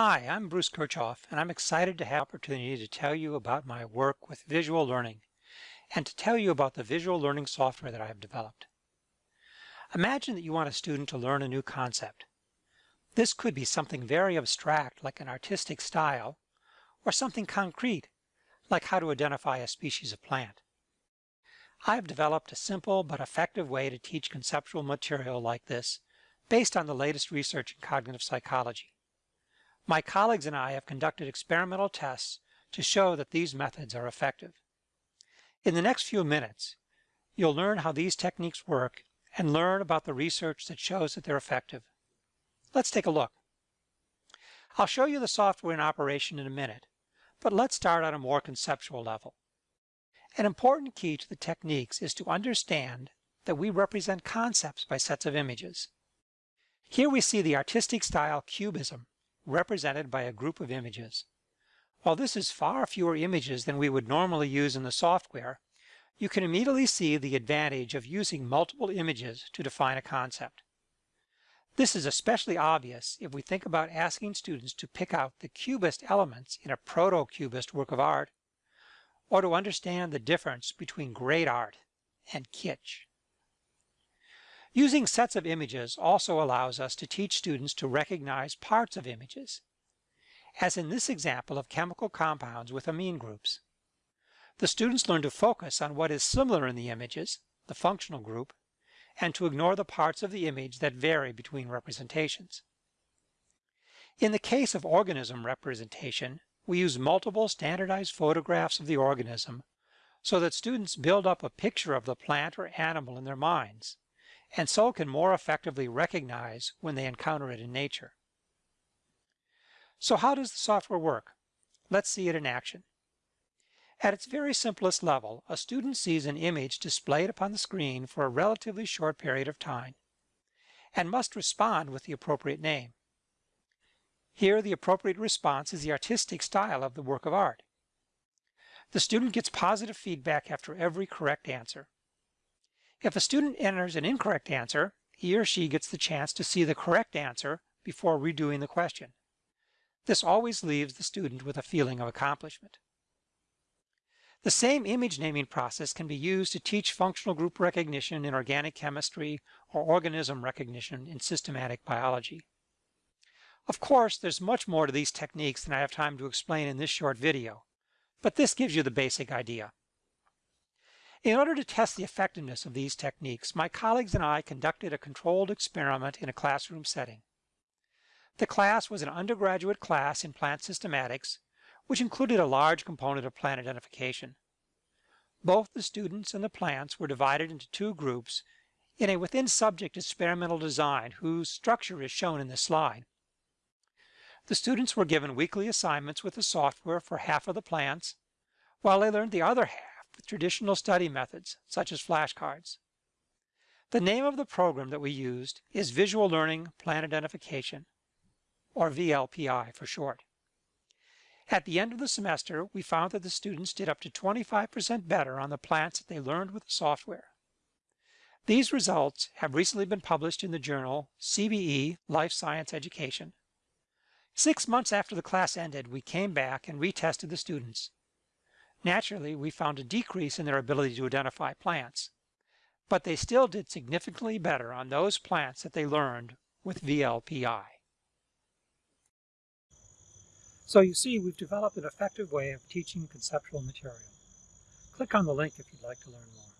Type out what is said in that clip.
Hi, I'm Bruce Kirchoff, and I'm excited to have the opportunity to tell you about my work with visual learning and to tell you about the visual learning software that I have developed. Imagine that you want a student to learn a new concept. This could be something very abstract like an artistic style or something concrete like how to identify a species of plant. I have developed a simple but effective way to teach conceptual material like this based on the latest research in cognitive psychology. My colleagues and I have conducted experimental tests to show that these methods are effective. In the next few minutes, you'll learn how these techniques work and learn about the research that shows that they're effective. Let's take a look. I'll show you the software in operation in a minute, but let's start on a more conceptual level. An important key to the techniques is to understand that we represent concepts by sets of images. Here we see the artistic style cubism represented by a group of images. While this is far fewer images than we would normally use in the software, you can immediately see the advantage of using multiple images to define a concept. This is especially obvious if we think about asking students to pick out the cubist elements in a proto-cubist work of art, or to understand the difference between great art and kitsch. Using sets of images also allows us to teach students to recognize parts of images, as in this example of chemical compounds with amine groups. The students learn to focus on what is similar in the images, the functional group, and to ignore the parts of the image that vary between representations. In the case of organism representation, we use multiple standardized photographs of the organism so that students build up a picture of the plant or animal in their minds and so can more effectively recognize when they encounter it in nature. So how does the software work? Let's see it in action. At its very simplest level, a student sees an image displayed upon the screen for a relatively short period of time and must respond with the appropriate name. Here, the appropriate response is the artistic style of the work of art. The student gets positive feedback after every correct answer. If a student enters an incorrect answer, he or she gets the chance to see the correct answer before redoing the question. This always leaves the student with a feeling of accomplishment. The same image naming process can be used to teach functional group recognition in organic chemistry or organism recognition in systematic biology. Of course, there's much more to these techniques than I have time to explain in this short video, but this gives you the basic idea. In order to test the effectiveness of these techniques, my colleagues and I conducted a controlled experiment in a classroom setting. The class was an undergraduate class in plant systematics, which included a large component of plant identification. Both the students and the plants were divided into two groups in a within-subject experimental design whose structure is shown in this slide. The students were given weekly assignments with the software for half of the plants, while they learned the other half with traditional study methods, such as flashcards. The name of the program that we used is Visual Learning Plant Identification, or VLPI for short. At the end of the semester, we found that the students did up to 25% better on the plants that they learned with the software. These results have recently been published in the journal CBE Life Science Education. Six months after the class ended, we came back and retested the students. Naturally, we found a decrease in their ability to identify plants, but they still did significantly better on those plants that they learned with VLPI. So you see, we've developed an effective way of teaching conceptual material. Click on the link if you'd like to learn more.